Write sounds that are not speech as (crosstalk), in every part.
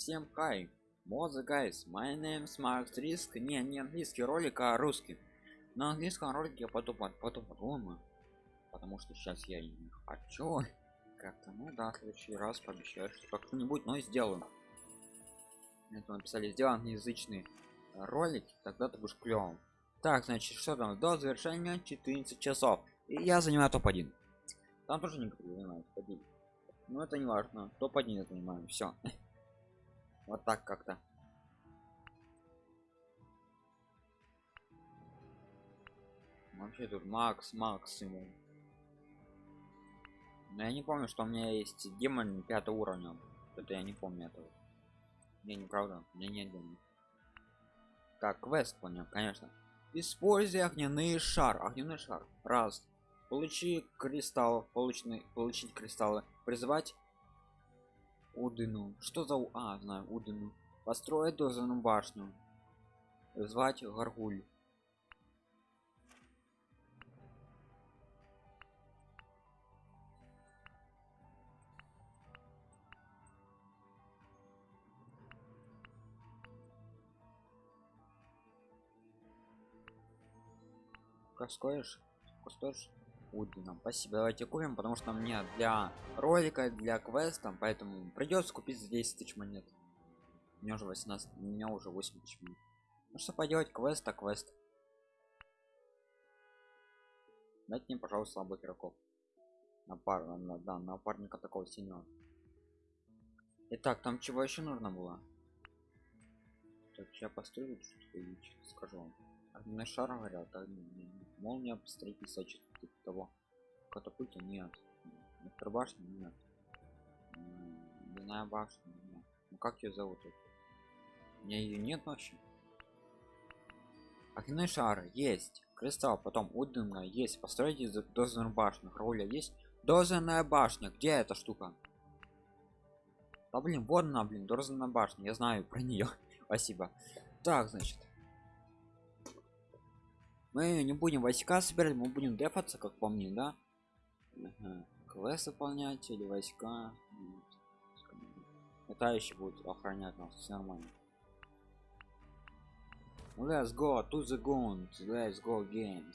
Всем хай! Моза guys, my name is Max Risk. Не, не английский ролик, а русский. На английском ролике я потом, потом подумаю. Потому что сейчас я не хочу. Как-то, ну да, в следующий раз пообещаю, что как-нибудь, но сделаю. Это написали, сделал англоязычный ролик, тогда ты будешь клевым. Так, значит, что там? До завершения 14 часов. И я занимаю топ-1. Там тоже некоторые занимают топ-1. Но это не важно. Топ-1 я занимаю. Все. Вот так как-то. Вообще тут Макс, максимум. Но я не помню, что у меня есть демон пятого уровня. Это я не помню этого. Не, неправда, у меня нет демона. Так, квест понял, конечно. Используй огненный шар. Огненный шар. Раз. Получи кристалл. Полученный, получить кристаллы. Призвать Удину. Что за... А, знаю, Удину. Построить дозану башню. Звать Гаргуль. Как стоишь? Удином. Спасибо, давайте купим, потому что мне для ролика, для квеста, поэтому придется купить за 10 тысяч монет. У меня уже 18, у меня уже 8 тысяч монет. Ну что поделать, квест, а квест. Дайте мне, пожалуйста, слабых игроков. На пар, на, да, на напарника такого синего. Итак, там чего еще нужно было? Так, я построю, что скажу вам. Огненный шар говорят, а молния строительства что-то типа того. Катапульта нет. Электробашня нет. Ледяная башня нет. Ну как ее зовут? У меня ее нет вообще. Огненный шар есть. Кристалл, потом Уденна есть. Постройте дозерную башню. Роля есть. Дозерная башня. Где эта штука? Да блин, вот она, блин, дозерная башня. Я знаю про нее. (laughs) Спасибо. Так, значит мы не будем войска собирать мы будем дефаться как по мне да? Квест выполнять или войска? Летающие будут охранять нас все нормально. Let's go to the gun let's go games.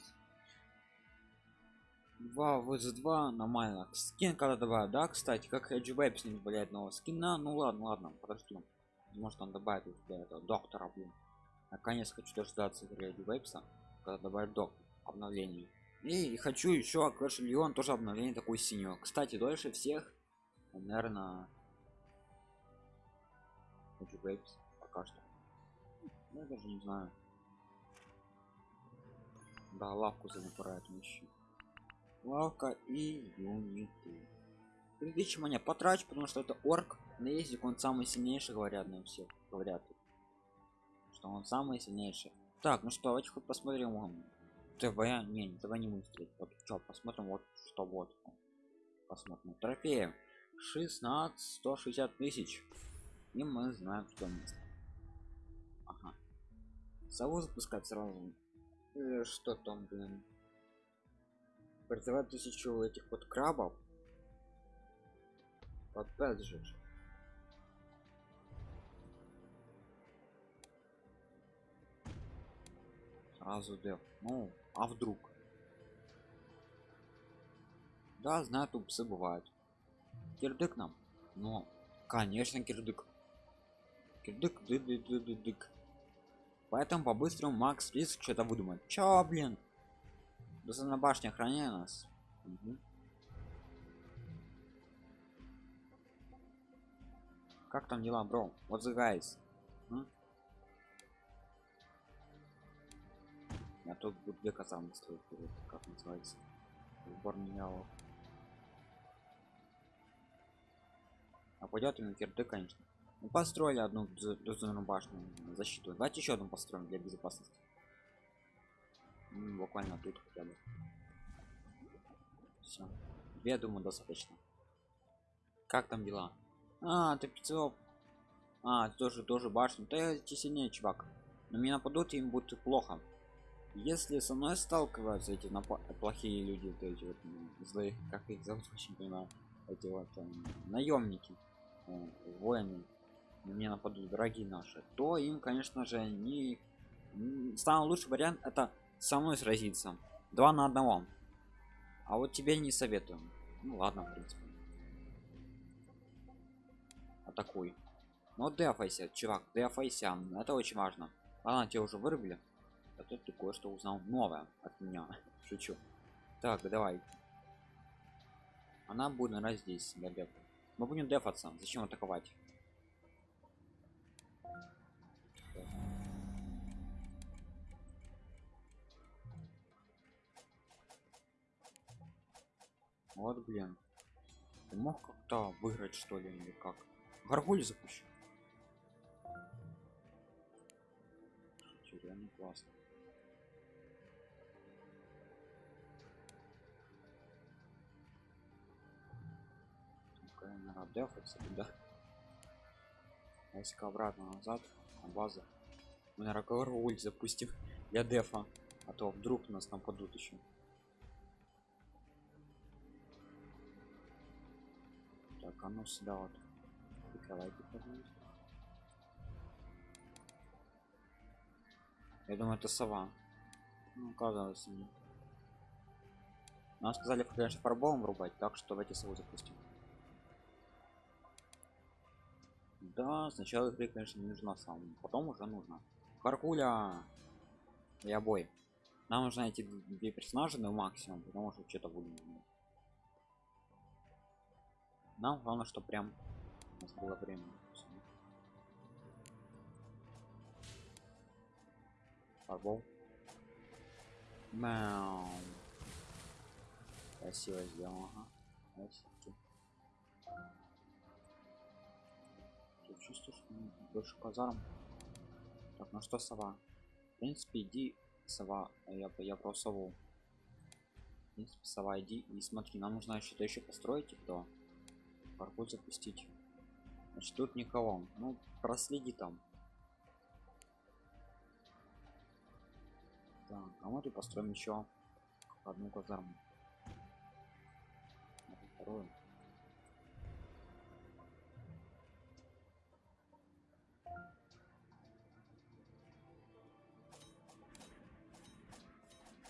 2 vs 2 нормально. Скин когда добавят да кстати? Как Web с ним добавляет нового скина? Ну ладно ладно подожди. Может он добавит для этого доктора блин. Наконец хочу дождаться игры Webса когда добавить до обновлений. И хочу еще Clash Leon тоже обновление такой синего. Кстати дольше всех наверное хочу Babes пока что. Ну, я даже не знаю. Да лавку занапирает вещи лавка и юниты. 3000 монет потрачу потому что это орк на ездик он самый сильнейший говорят на всех говорят. Что он самый сильнейший так ну что давайте хоть посмотрим тв не, не тв не смотреть вот что посмотрим вот что вот. Посмотрим трофеи. 16 160 тысяч. И мы знаем что место. Ага. сову запускать сразу. Э, что там блин? Призывать тысячу этих вот крабов. Опять же сразу деф ну а вдруг? Да знаю тупцы бывают. Кирдык нам. Но конечно кирдык. Кирдык ды -ды -ды -ды -дык. поэтому по-быстрому макс риск что-то выдумать чё блин? Да на башне охраняй нас. Угу. как там дела бро? Вот the guys а тут две казаны стоит как называется. Сбор менял. А пойдет на кирды конечно. Мы построили одну дозорную башню защиту. Давайте еще одну построим для безопасности. М, буквально тут хотя бы. Все я думаю достаточно. Как там дела? А ты пиццов а тоже тоже башню я сильнее чувак. Но меня нападут им будет плохо если со мной сталкиваются эти плохие люди то эти вот злые как их зовут (laughs) очень понимаю эти вот э, наемники э, воины мне нападут враги наши то им конечно же не самый лучший вариант это со мной сразиться. Два на одного. А вот тебе не советую. Ну ладно в принципе. Атакуй но дефайся чувак дефайся это очень важно. Ладно тебя уже вырубили тут ты кое-что узнал новое от меня. (laughs) Шучу. Так давай. Она будет наверное здесь дефа мы будем дефаться. Зачем атаковать? Вот блин. Ты мог как-то выиграть что ли или как? Гаргуль запущу. Реально классно Ну-ка, наверное, дефаться да. Войска обратно назад на базу. Мы на гаргуль запустим для дефа а то вдруг нас нападут еще так а ну сюда вот. Прикрывайте я думаю это сова. Ну оказалось не нам сказали конечно фарбовым врубать так что давайте сову запустим да сначала игры конечно не нужна сам потом уже нужно каркуля и бой нам нужно эти две персонажа на максимум потому что что-то будем нам главное что прям у нас было время. Фарбол. Мяу. красиво сделано ага. Чувствую что больше казарм так ну что сова? В принципе иди сова а я я про сову. В принципе сова иди и смотри нам нужно что-то еще построить и кто паркур запустить. Значит тут никого. Ну проследи там. Так а мы тут построим еще одну казарму. Вторую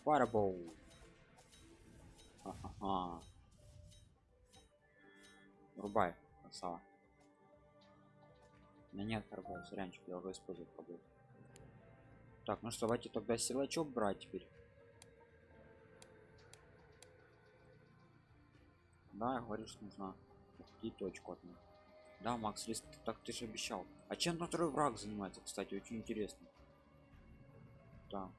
Fireball. Ага. Рубай, красава. Меня нет торгов, зрянчик, я уже использую пробую. Так, ну что, давайте тогда силачок брать теперь. Да, говоришь, нужно и точку от них. Да, Макс, лист, так ты же обещал. А чем на второй враг занимается, кстати, очень интересно. Так.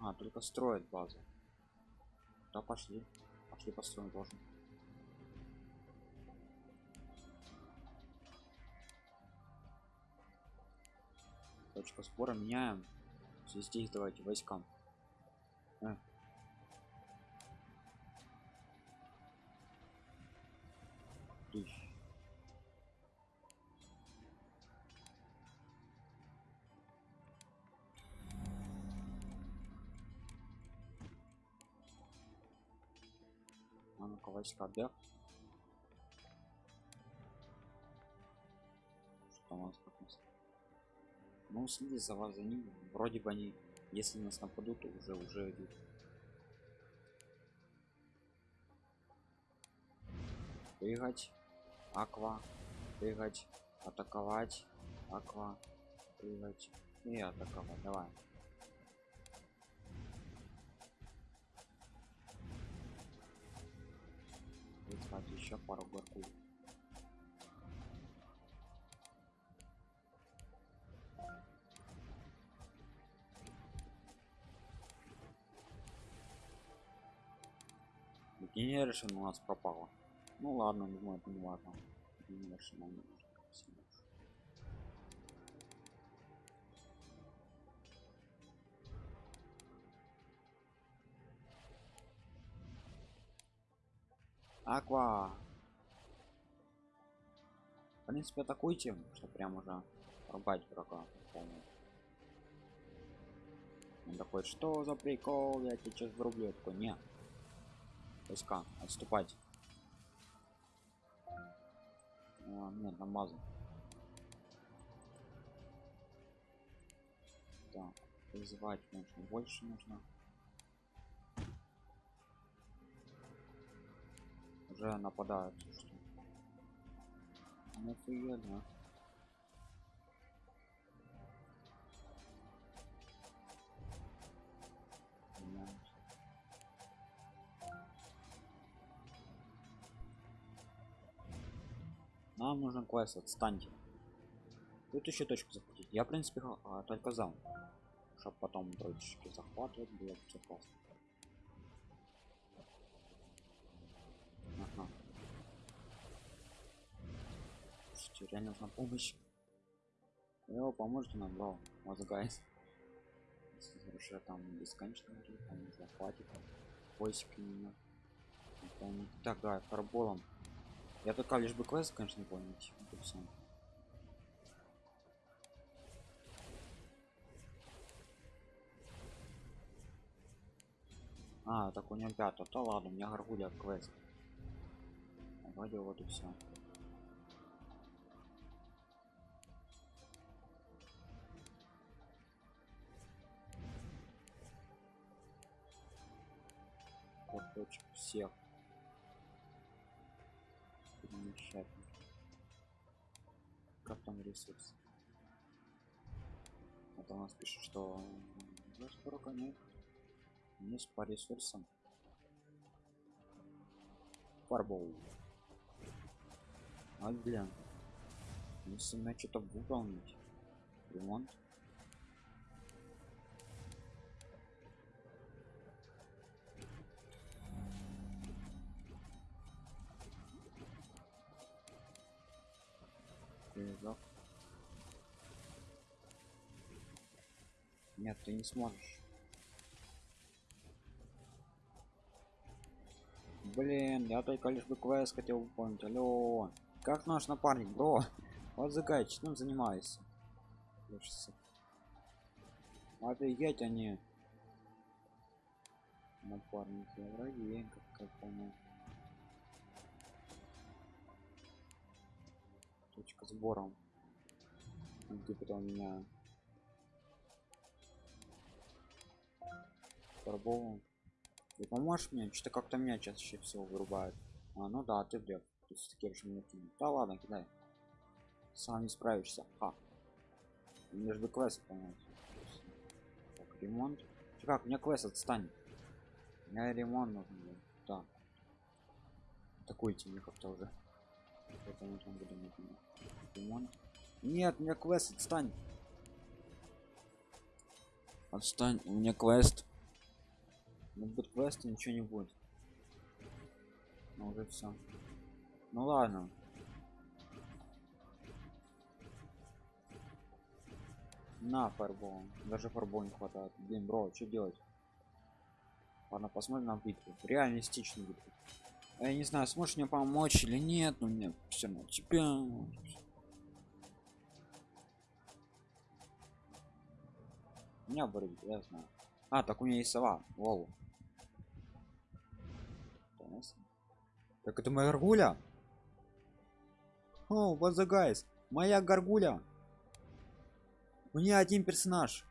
Ага, только строят базу. Да, пошли. Пошли построим должен. Точка спора меняем. Здесь давайте войскам. Э. Да? Что у нас как нас? Ну следи за вас за ним. Вроде бы они, если нас нападут, то уже уже идут. Прыгать, аква, прыгать, атаковать, аква, прыгать и атаковать. Давай. Искать еще пару горкуль. Генеришн у нас пропала. Ну ладно, думаю, это не важно. Генеришн нам не Аква. В принципе, атакуйте, что прям уже рубать врага. Он такой, что за прикол, я тебя сейчас врублю. Я такой, нет. Войска, отступать. А, нет, намазан. Так, вызывать нужно больше нужно. Уже нападают, что? Ну. Понимаете? Нам нужен квест, отстаньте. Тут еще точку захватить. Я, в принципе, а, только за. Чтоб потом точки захватывать было все классно. Ага. Слушайте, реально нужна помощь. Его поможете нам, бро. Вот гайс. Уже там бесконечно там захватит. Поиск меня. Так, да, фарболом. Я только лишь бы квест, конечно, не. Это всё. А, так у него пятая. Да ладно, у меня гаргуля квест. Вроде вот и все. Всех. Перемещать. Как там ресурс? Это у нас пишет, что скоро конец. Есть по ресурсам. Фарбол. А, блин. Если мне что-то выполнить. Ремонт. Нет, ты не сможешь. Блин, я только лишь бы квест хотел выполнить. Алло. Как наш напарник, бро? Вот загай, чем? Слушайся. Офигеть они. Напарники, враги, как, как понял. Точка сбора. Где потом меня торговым. Ты поможешь мне? Что-то как-то меня чаще всего вырубают. А, ну да, ты вряд. Ты все-таки решил. Да ладно, кидай. Сам не справишься. А. Бы квест понять. Так, ремонт. Чё, как, мне квест отстань. Мне ремонт нужен. был. Да. Атакуйте мне как-то уже. Ремонт. Нет, мне квест отстань. Отстань, у меня квест. Ну будет квест, ничего не будет. Ну уже все. Ну ладно. На фарбол. Даже фарбол не хватает. Блин, бро, что делать? Ладно, посмотрим на битву. Реалистичную битву. А Я не знаю, сможешь мне помочь или нет, но мне все равно тебя. Меня будет, я знаю. А, так у меня есть сова. Лол. Так это моя горгуля? О, вот за гайс. Моя горгуля. У меня один персонаж.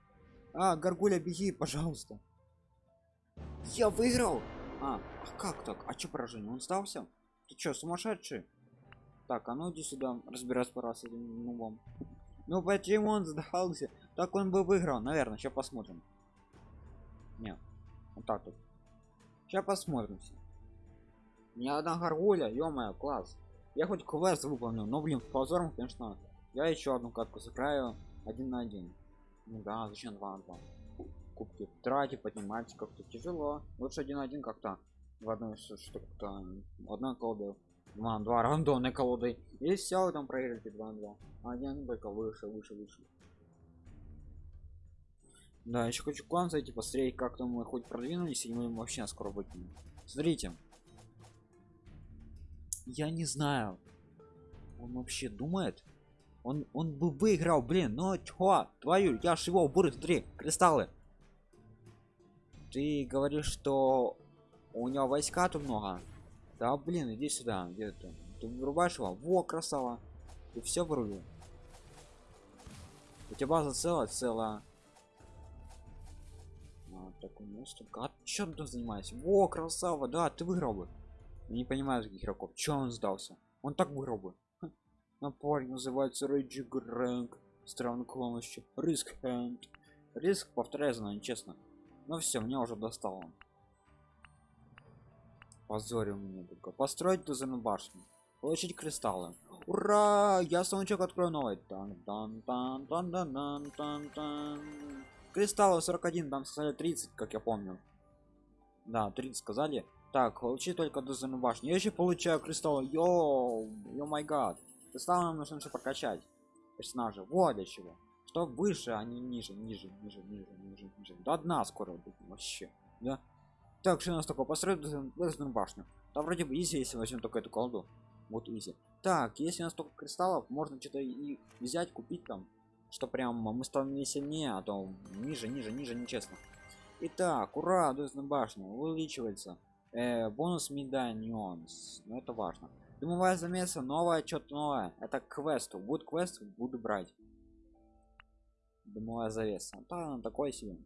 А, горгуля, беги, пожалуйста. Я выиграл. А, а как так? А чё поражение? Он сдался? Ты чё, сумасшедший? Так, а ну иди сюда, разбираться пора с этим нубом. Ну почему он сдался? Так он бы выиграл, наверное. Сейчас посмотрим. Нет, вот так вот. Сейчас посмотрим. Всё. Ни одна горгуля, ё класс. Я хоть квест выполнил, но блин, позором, конечно. Я еще одну катку сыграю один на один. Ну да, зачем два на два? Кубки тратить, поднимать как-то тяжело. Лучше один на один как-то в одной что-то одна колода. Два на два рандомной колодой. И все, там проиграете два на два. А один только выше, выше, выше. Да, еще хочу клан зайти посмотреть, как там мы хоть продвинулись, и мы вообще скоро выкинем. Смотрите. Я не знаю. Он вообще думает? Он, он бы выиграл, блин, ну чё, твою, я ж его буры, смотри, кристаллы. Ты говоришь, что у него войска тут много. Да, блин, иди сюда, где ты? Ты вырубаешь его? Во, красава. и все вырубил у тебя база целая целая а, такой монстр а чем ты занимаешься во красава да ты выиграл бы не понимаю таких игроков. Че он сдался? Он так выиграл бы напарник называется рейджи грэнк. Странно клонностью риск хенд риск повторяю за честно но все мне уже достало позорил мне только. Построить тузану башню. Получить кристаллы. Ура! Я саундчек открою новый. Тан -тан -тан -тан -тан -тан -тан -тан. кристаллы 41 там сказали 30 как я помню. Да 30 сказали так получи только тузану башню я еще получаю кристаллы йоу йо май гад. Кристаллы нам нужно еще прокачать. Персонажа. Вот для чего. Что выше а не ниже ниже ниже ниже ниже ниже. До дна скоро будет вообще да? Так что у нас такое? Построить башню. Там вроде бы изи если возьмем только эту колду вот изи. Так если у нас только кристаллов можно что-то и взять купить там что прям мы станем сильнее а то ниже ниже ниже нечестно. Итак ура дуэзная башня увеличивается э, бонус медальонс. Но это важно. Дымовая замеса новое что-то новое. Это квесту. Будет квест буду брать. Дымовая завеса. Да такой себе.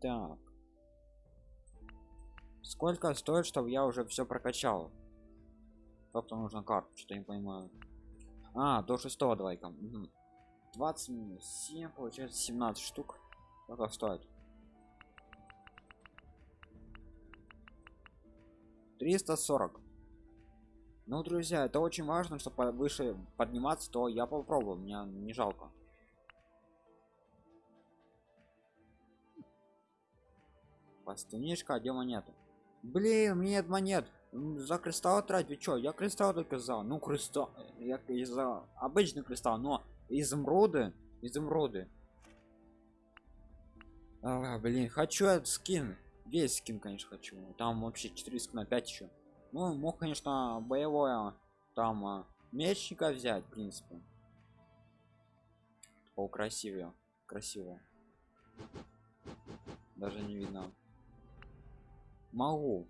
Так. Сколько стоит чтобы я уже все прокачал? Как-то нужно карту что-то не понимаю. А до шестого давай-ка. Угу. 20 минус 7 получается 17 штук. Сколько стоит 340 ну друзья это очень важно чтобы выше подниматься то я попробую мне не жалко Пластинишка, где монеты? Блин, нет монет. За кристалл тратить, чё? Я кристалл только за. Ну, кристалл. Я за обычный кристалл, но изумруды. Изумруды. А, блин, хочу этот скин. Весь скин, конечно, хочу. Там вообще 4 скина 5 еще. Ну, мог, конечно, боевое там а, мечника взять, в принципе. О, красивее. Красиво. Даже не видно могу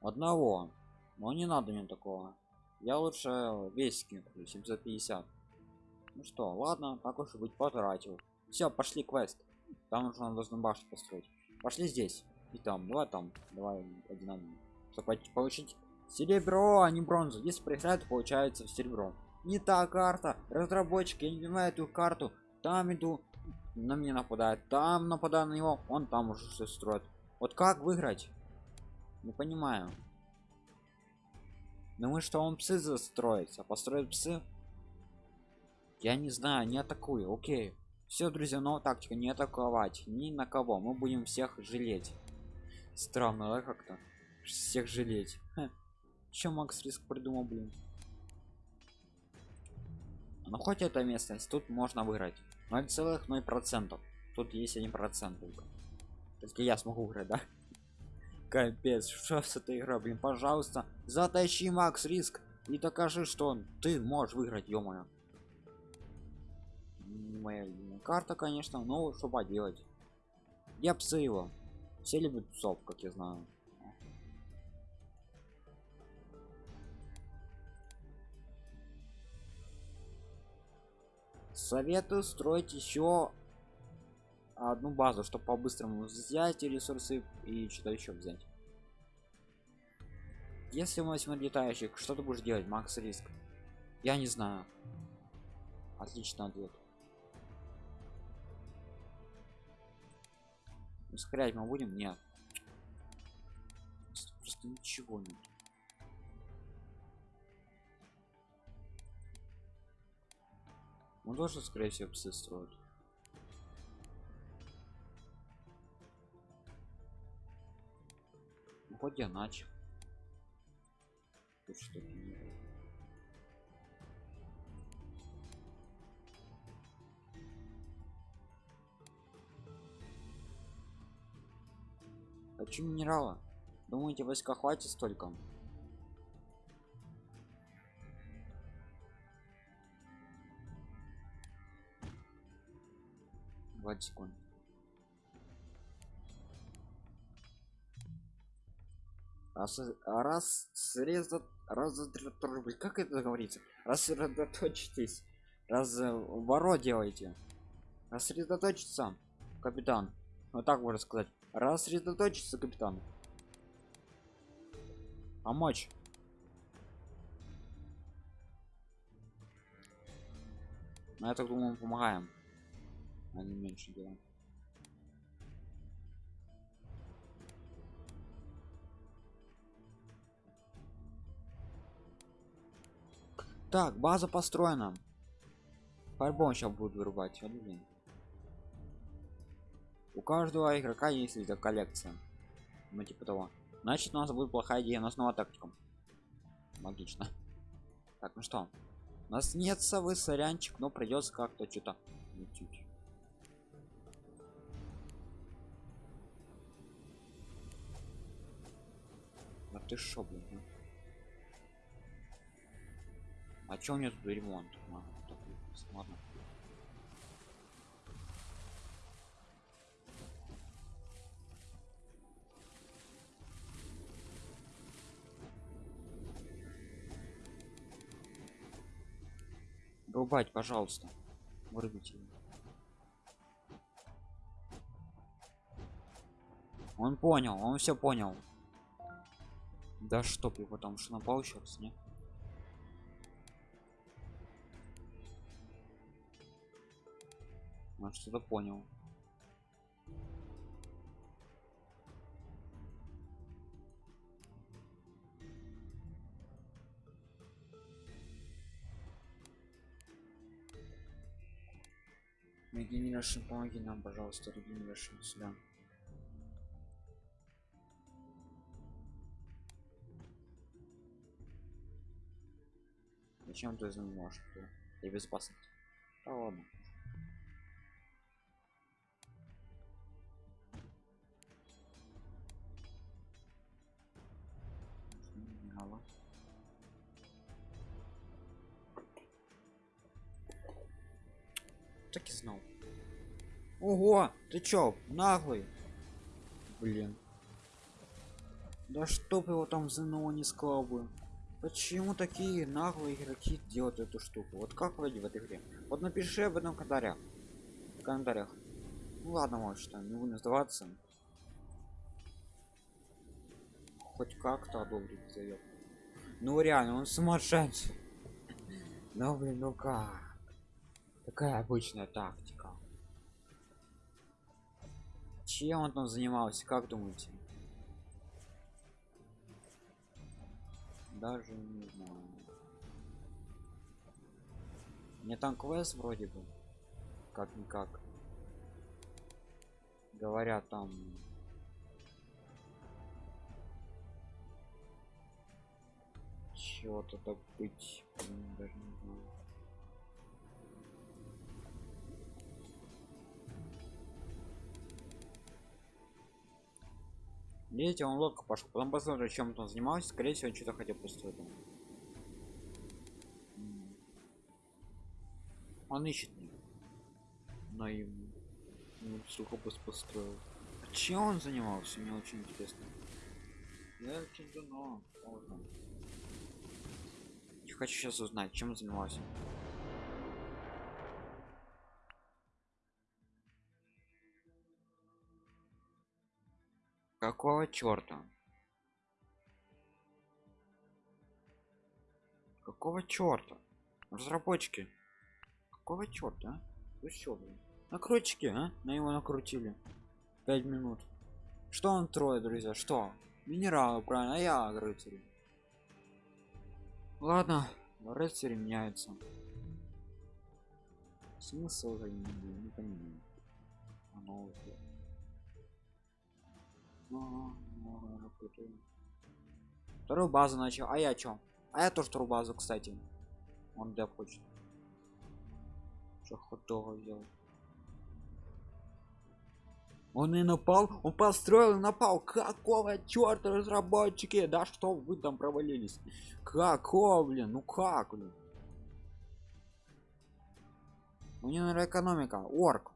одного но не надо мне такого я лучше весь скин 750 ну что ладно так уж быть потратил все пошли квест там нужно должен башню построить пошли здесь и там давай там давай один чтобы получить серебро а не бронзу если проиграет получается серебро не та карта разработчик я не понимаю эту карту там иду на меня нападает там нападаю на него он там уже все строит вот как выиграть? Не понимаю. Думаю, что он псы застроится. Построит псы? Я не знаю, не атакую. Окей. Все, друзья, новая тактика. Не атаковать. Ни на кого. Мы будем всех жалеть. Странно, да, как-то? Всех жалеть. Ха. Че Макс Риск придумал, блин? Ну хоть это местность, тут можно выиграть. 0,0%. Тут есть 1% только. Только я смогу играть, да? (laughs) Капец, что с этой игрой, блин, пожалуйста, затащи Макс Риск и докажи, что ты можешь выиграть, ё. Моя карта, конечно, но что поделать. Я псы его. Все любят псов, как я знаю. Советую строить еще одну базу чтобы по-быстрому взять ресурсы и что-то еще взять если мы возьмем летающих что ты будешь делать макс риск я не знаю отлично ответ ускорять мы будем? Нет. Просто ничего нет. Он должен скорее всего псы строить хоть я начал. Тут что Хочу минерала. Думаете, войска хватит столько? Двадцать секунд. Раз, раз, срезат, раз, как это говорится? Рассредоточьтесь, разворот делайте. Рассредоточиться, капитан. Вот так можно сказать. Рассредоточиться, капитан. Помочь. Но я так думаю, мы помогаем. А меньше делаем. Так, база построена. По-любому сейчас будут вырубать. У каждого игрока есть эта коллекция. Ну типа того. Значит у нас будет плохая идея, но снова тактиком. Логично. Так, ну что? У нас нет совы, сорянчик, но придется как-то что-то чуть А ты шо, блин? Ну? А чё у меня тут ремонт? А, так, ладно. Рубать, пожалуйста. Вырубите его. Он понял, он все понял. Да чтоб его там что напал сейчас, не? Он что-то понял. Регенерашн, помоги нам, пожалуйста, Регенерашн сюда. Зачем ты занимаешь? И безопасность. Да ладно. так и знал ого ты чё наглый? Блин. Да чтоб его там ЗНО не сказал бы. Почему такие наглые игроки делают эту штуку? Вот как вроде в этой игре? Вот напиши об этом в комментариях. В комментариях. Ну ладно может что не буду сдаваться. Хоть как-то одобрить зовет ну реально он сумасшедший. (laughs) Ну блин ну как? Такая обычная тактика. Чем он там занимался, как думаете? Даже не знаю. Мне там квест вроде бы. Как-никак. Говорят там... Чего-то добыть. Даже не знаю. Видите, он лодку пошел. Потом посмотрим, чем он занимался. Скорее всего, что-то хотел построить. Он ищет меня. Наивный. Ну, сухопус построил. А чем он занимался? Мне очень интересно. Я очень давно. Можно. хочу сейчас узнать, чем он занимался. Какого черта? Какого черта? Разработчики. Какого черта? А? Вы что, блин? Накрутчики, а? На его накрутили. Пять минут. Что он трое, друзья? Что? Минералы, правильно, а я рыцарь. Ладно, рыцари меняются. Смысл не, не понимаю. Оно уже. Вторую базу начал. А я чё? А я тоже вторую базу, кстати. Он для хочет. Что хот-дога? Он и напал, он построил и напал. Какого черта разработчики? Да что вы там провалились? Какого, блин? Ну как, блин? У него экономика. Орк.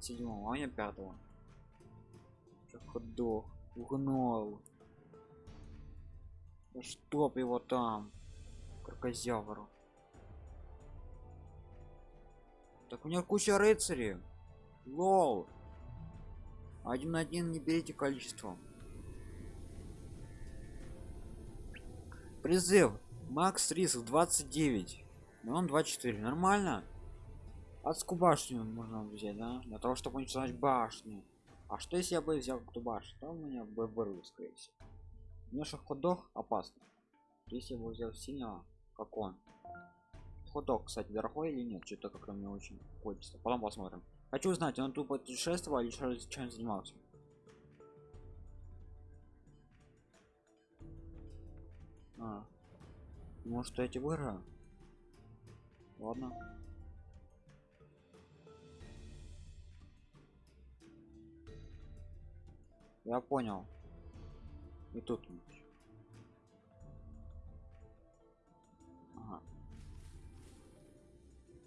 Седьмого, а меня пятого ходох угнал. Да чтоб его там крокозявру так у меня куча рыцарей. Лол. Один на один не берите количество. Призыв. Макс риск 29 но он 24 нормально? Адскую башню можно взять да? Для того чтобы уничтожать башню а что если я бы взял эту башню то у меня бы вырвал скорее всего? Меша ходок опасно. Если я бы взял сильного как он? Ходок кстати дорогой или нет? Что-то как-то мне очень хочется. Потом посмотрим. Хочу узнать он тупо путешествовал или что чем занимался? А. может эти выиграю? Ладно я понял. И тут ага.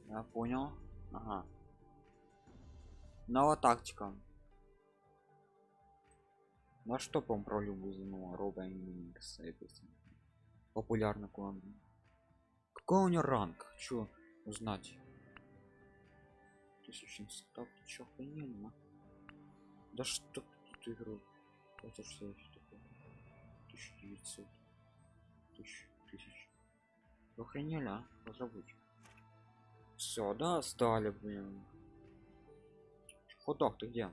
я понял. Ага. Новая тактика. На что по про любую занула роба популярный клан. Какой у него ранг? Хочу узнать? Тысяча так чё охрененно да что тут игру. Это что это такое 1900 тысяч. Тысяч охренели а? Разработчик все да стали блин. Ходок ты где?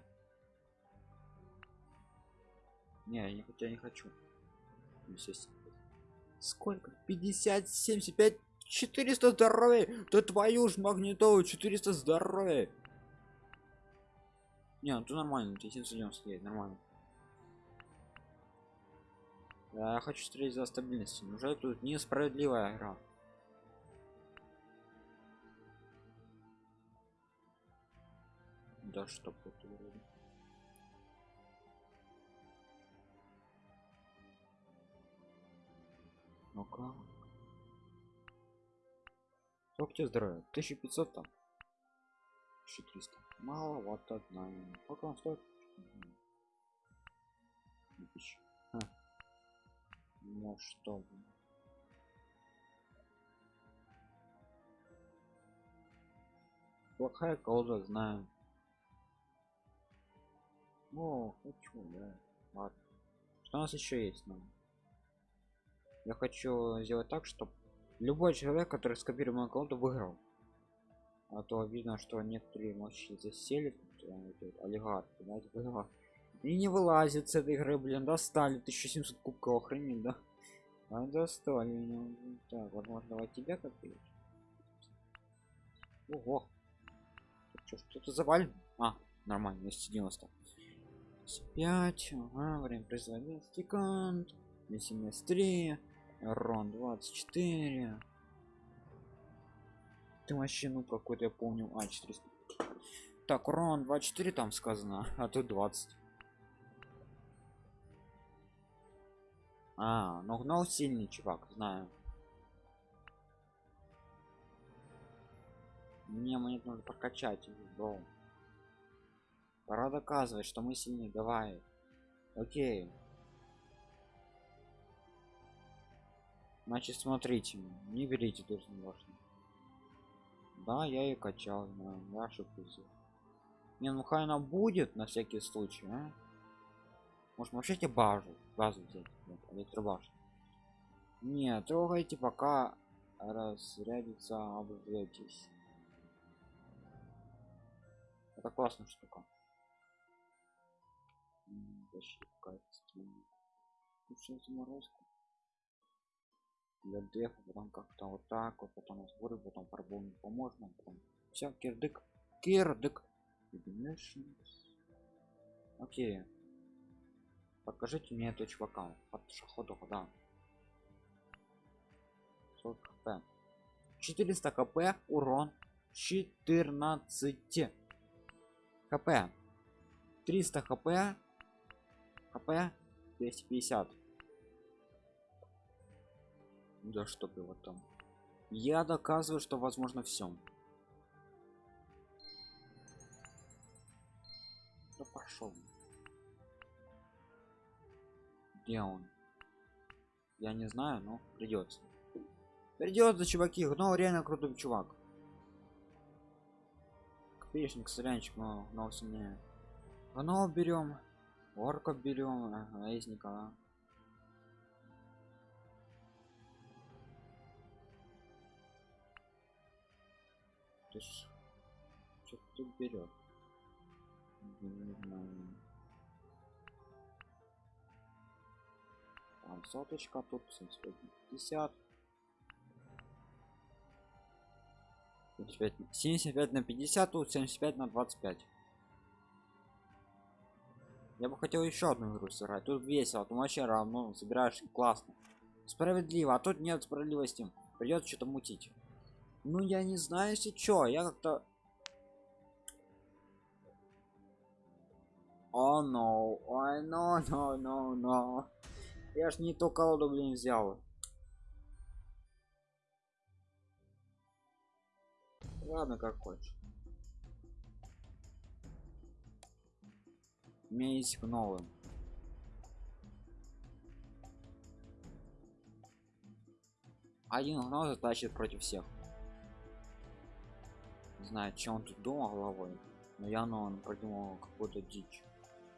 Не я не хотя не хочу. Сколько? 50 75 400 здоровья! Да твою ж магнитолу 400 здоровья не ну ты нормально ты 790 есть нормально. Я хочу стрелять за стабильность уже тут несправедливая игра. Да что это вроде ну-ка. Сколько тебе здоровья? 1500 там? 1300 мало вот одна. Сколько он стоит? Ха. ну что? Плохая колода знаю. О хочу да. Ладно. Что у нас еще есть нам я хочу сделать так чтобы любой человек который скопировал мою колоду выиграл а то видно что некоторые мощи засели олигарх знаете и не вылазит с этой игры блин достали 1700 кубков охренеть да. А достали меня так возможно давай тебя копить ого. Что-то завален? А нормально 290 5 ага, время производителя секунд 73 рон 24 ты вообще ну какой-то я помню а 400 так урон 24 там сказано а тут 20 а ну гнал сильный чувак знаю. Мне мне нужно прокачать бро пора доказывать что мы сильнее давай. Окей. Значит смотрите не берите важно да я и качал знаю я ошибся не ну хай она будет на всякий случай а? может вообще тебе базу базу взять вот, электробашню не трогайте пока разрядится обжетесь это классная штука. Защитка заморозку для дефа потом как-то вот так вот потом сборы потом пробол не поможет потом все кирдык кирдык. Окей. Покажите мне этого чувака под шаходу да. 40 хп? 400 хп урон 14 хп. 300 хп. Хп. 250 да чтоб его там. Я доказываю что возможно все да пошел где он? Я не знаю но придется придется чуваки но реально крутой чувак. Копеечник сорянчик но но сильнее. Гно берем орка берем наездника ты ж что тут берет не там соточка тут 50 75, 75 на 50 тут 75 на 25 я бы хотел еще одну игру сыграть тут весело тут вообще равно собираешь классно. Справедливо а тут нет справедливости придется что-то мутить ну я не знаю если чё я как-то о no ой no no no no я ж не то колоду блин взял. Ладно как хочешь. У меня есть новым. Один гнол затащит против всех не знаю чем он тут думал головой но я но он придумал какую-то дичь.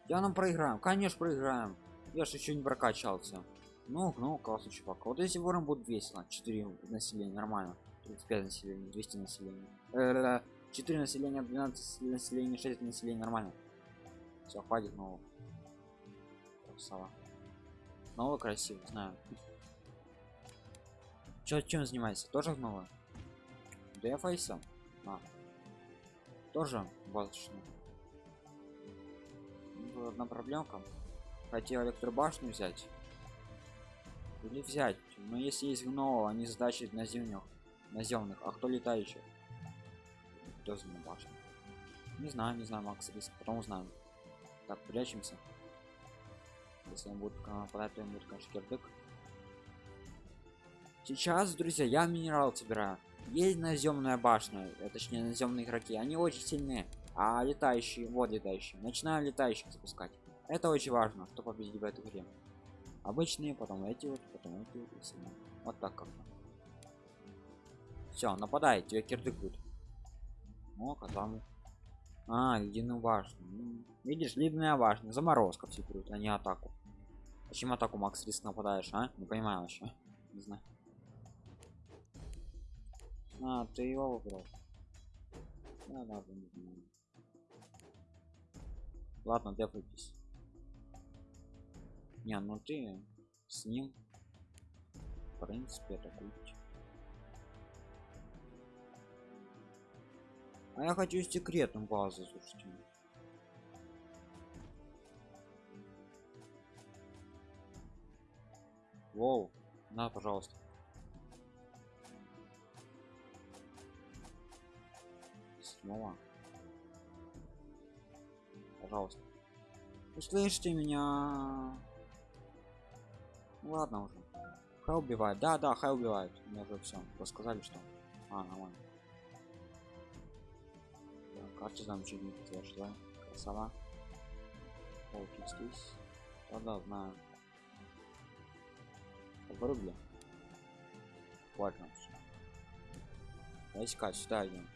Я нам проиграем конечно проиграем. Я же еще не прокачался ну ну классный чувак. Вот если ворон будет весело 4 населения нормально. 35 населения 200 населения 4 населения 12 населения 6 населения нормально все хватит нового красава новый красивый знаю Чё, чем занимайся тоже новое дефайса а. Тоже воздушный одна проблемка. Хотел электробашню взять или взять. Но если есть гно они задачи наземных наземных а кто летающий? Кто за башню не знаю не знаю макс риск. Потом узнаем. Так прячемся. Если он будет нападать то он будет конечно кирдык. Сейчас друзья я минерал собираю есть наземная башня э, точнее наземные игроки. Они очень сильные. А летающие вот летающие. Начинаю летающих запускать. Это очень важно кто победит в этой игре обычные потом эти вот потом эти вот, вот так как все нападай тебе кирдык будет. О казаму а ледяную башню. Видишь ледяная башня. Заморозка все берут а не атаку. Зачем атаку макс риск нападаешь а? Не понимаю вообще. (laughs) Не знаю а ты его выбрал. Да, ладно, не знаю. ладно дефайтесь не ну ты с ним в принципе атакуйте а я хочу секретную базу слушайте. Воу, на, пожалуйста. Снова. Пожалуйста. Услышьте меня. Ладно уже. Хай убивает. Да, да, хай убивает. Мне уже все. Рассказали, что. А, нормально. Да, карта замечательно зашла. Красава. Волки здесь. Да, да, знаю рубля важно войска сюда идем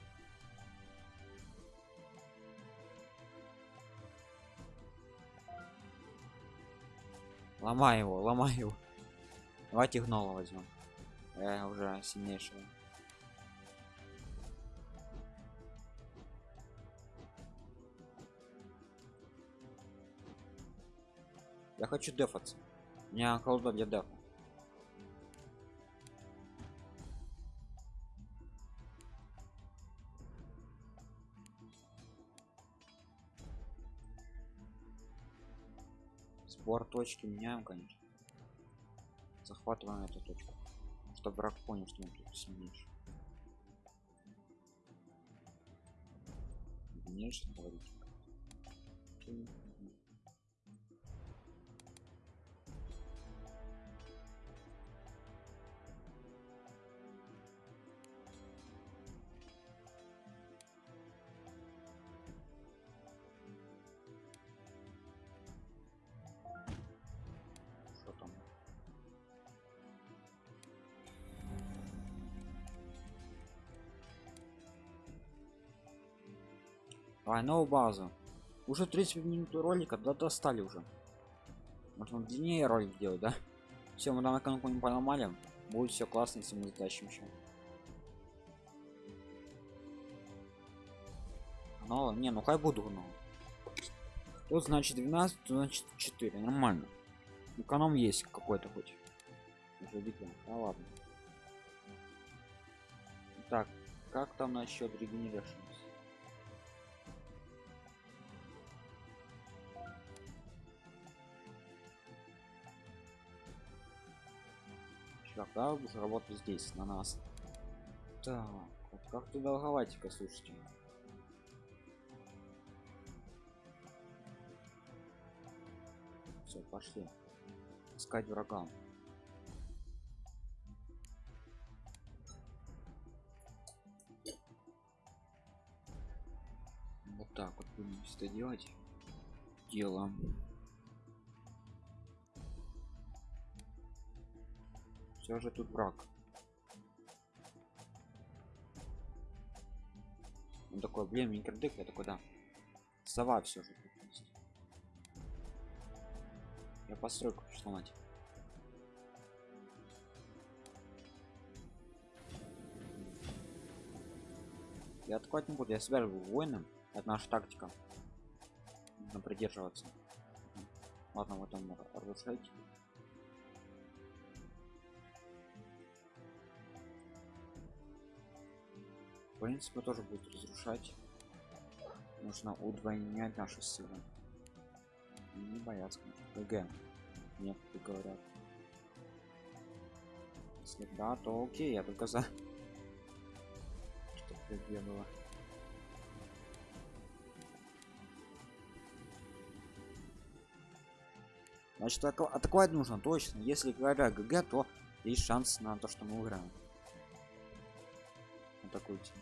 ломай его ломай его. Давайте гнола возьмем. Я уже сильнейшего. Я хочу дефаться. У меня колода для дефа сбор точки меняем конечно. Захватываем эту точку. Чтобы враг понял что он тут сильнейший дальнейшее говорить Новую базу. Уже 30 минут ролика, да достали уже. Можно длиннее ролик делать, да? Все, мы там экономику не поломали. Будет все классно, если мы затащим еще. Но, не, ну хай буду ну. Тут значит 12, тут значит 4. Нормально. Эконом есть какой-то хоть. Уже видно. Да ладно. Так, как там насчет регенерации? Когда уже работать здесь на нас. Так вот как ты долговать-ка слушайте. Все пошли. Искать врага. Вот так вот будем это делать. Дело все же тут брак он такой блин микродык я такой да сова все же тут есть. я постройку сломать. Я атаковать не буду я себя воином. Это наша тактика. Нужно придерживаться. Ладно вот он разрушайте в принципе тоже будет разрушать. Нужно удвоенять наши силы. Не бояться. Г нет говорят. Если да то окей я только за. Что было значит атаковать нужно точно. Если говоря гг то есть шанс на то что мы выиграем атакуйте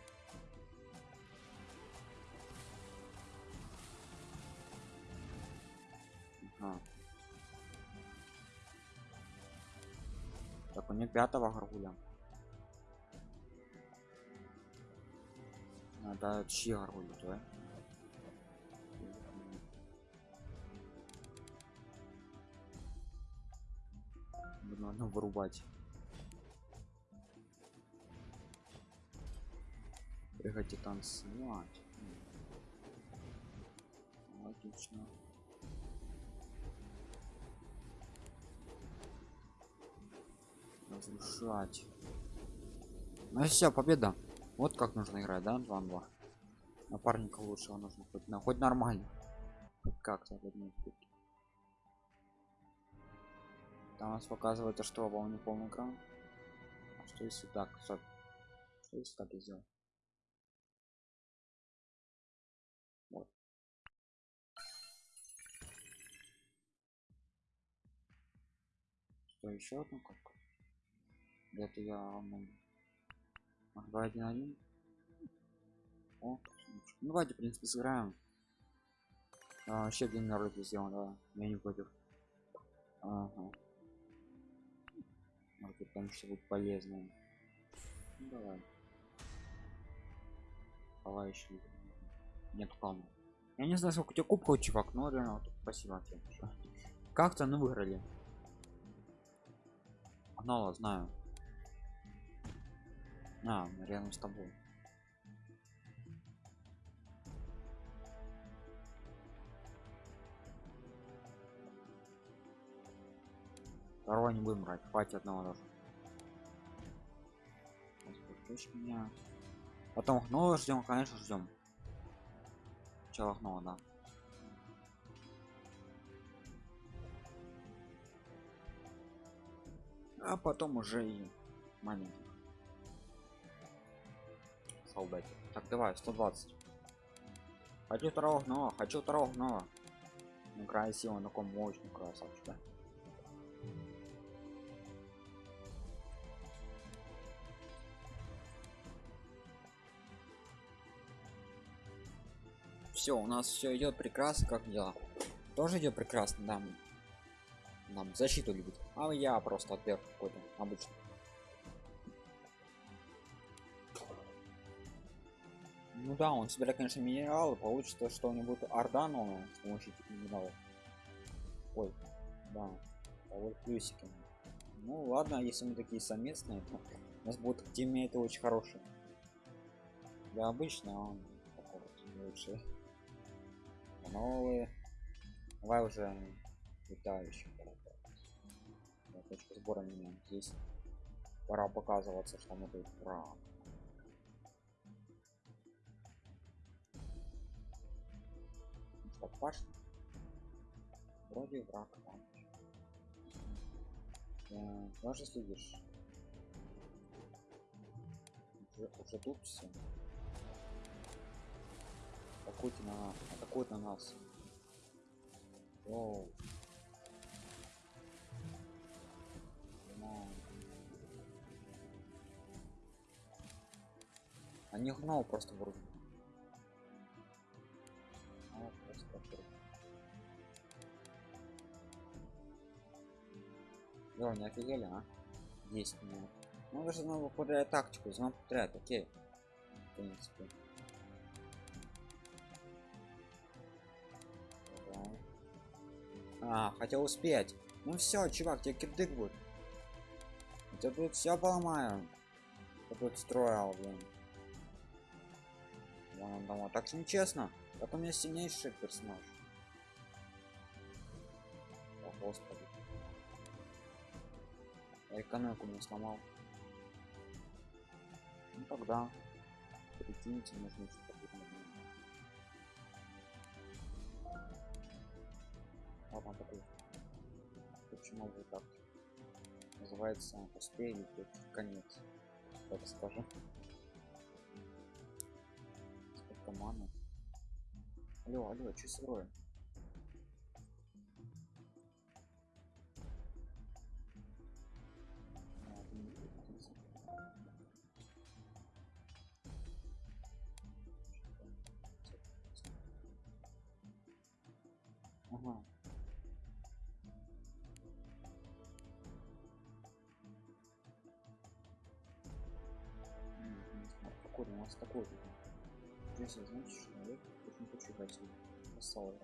ага. так у меня пятого горгуля надо чьи горгули да? надо вырубать прыгать танцевать. Логично. Разрушать. Ну все победа. Вот как нужно играть да 2 2 напарника лучшего нужно хоть на хоть нормально. Как-то там нас показывает что волны полный экран. А что если так что если так сделать что еще одну кнопку это я два один один о ну давайте в принципе сыграем. А, вообще день на ролике сделан да. Я не против. Ага. быть там что будет полезное. Ну, давай. Давай еще нет плана. Я не знаю сколько у тебя кубков чувак но реально спасибо тебе как-то ну выиграли Гнала, знаю. А, рядом с тобой. Второго не будем брать, хватит одного даже. меня. Потом гнола ждем, конечно, ждем. Сначала гнола, да. А потом уже и маленьких солдат так давай 120 хочу второго гнома хочу второго гнома ну красиво на ком мощный красавчик да? все у нас все идет прекрасно как дела? Тоже идет прекрасно да нам защиту любит а я просто отверг какой-то обычно Ну да, он собирает, конечно, минералы, получится, что у него будет орда с помощью минералов. Ой, да, а вот плюсики. Ну ладно, если мы такие совместные, то у нас будут тиммейты очень хорошие. Да, обычно он такой вот. Новые. Давай уже летающий. Точка сбора меня здесь. Пора показываться, что мы тут прав. Что, башня? Вроде враг там. Да, даже следишь. Уже, уже тут все. Атакуйте на атакует на нас. Оу. Они гнал просто вроде. А, просто Йо, не офигели, а? 10 минут. Ну даже снова повторяет тактику, снова повторяет, окей. В принципе. А, хотел успеть. Ну все, чувак, тебе кидык будет. Я тут все поломаю. Я тут строил, блин. Он дома. Так что нечестно. Это у меня сильнейший персонаж. О, господи. Я экономику не сломал. Ну тогда. Прикиньте, нужно что-то Ладно, такой. Почему вы так? Называется успели конец. Так скажем сколько маны алло алло что с роем дать посол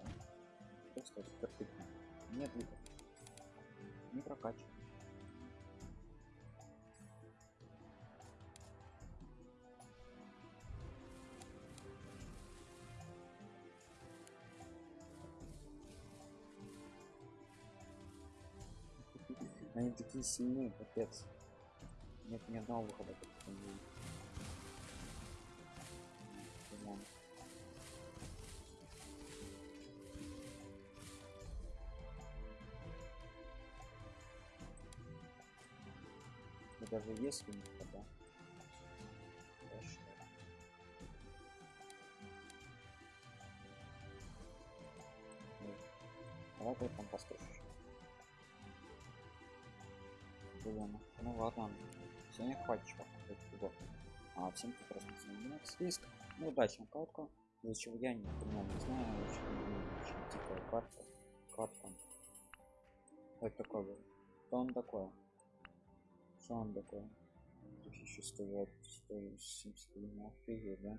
просто perfect нет выков не прокачивай. Они такие сильные, капец. Нет ни одного выхода, как даже если никогда. Хорошо. Давай ты там построишь. Блин, ну ладно. Сегодня хватит, чувак. А всем прекрасно занимает список. Ну, удачная катка. Из-за чего я не понимаю, не знаю, очень, очень типа карта. Катка. Это такое. Что он такое? Он еще стоит 170 на офигеть, да?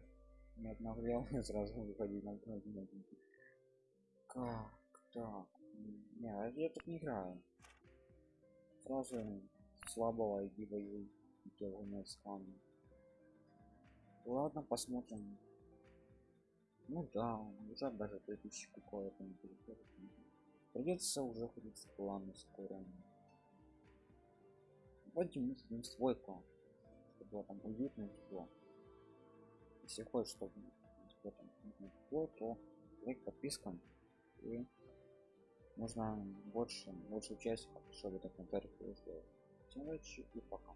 Не обновлял, (laughs) сразу выходить на Как так? Не, а я тут не играю. Сразу слабого иди воюй. Делаю скан. Ладно, посмотрим. Ну да, уже даже 3000 какое-то не. Придется уже ходить с планом скоро вводим мыслим свой клан чтобы было там уютно тепло. Если хочешь чтобы тебе там тепло то лайк подписка и можно больше большую часть чтобы так комментарий сделать. Всем удачи и пока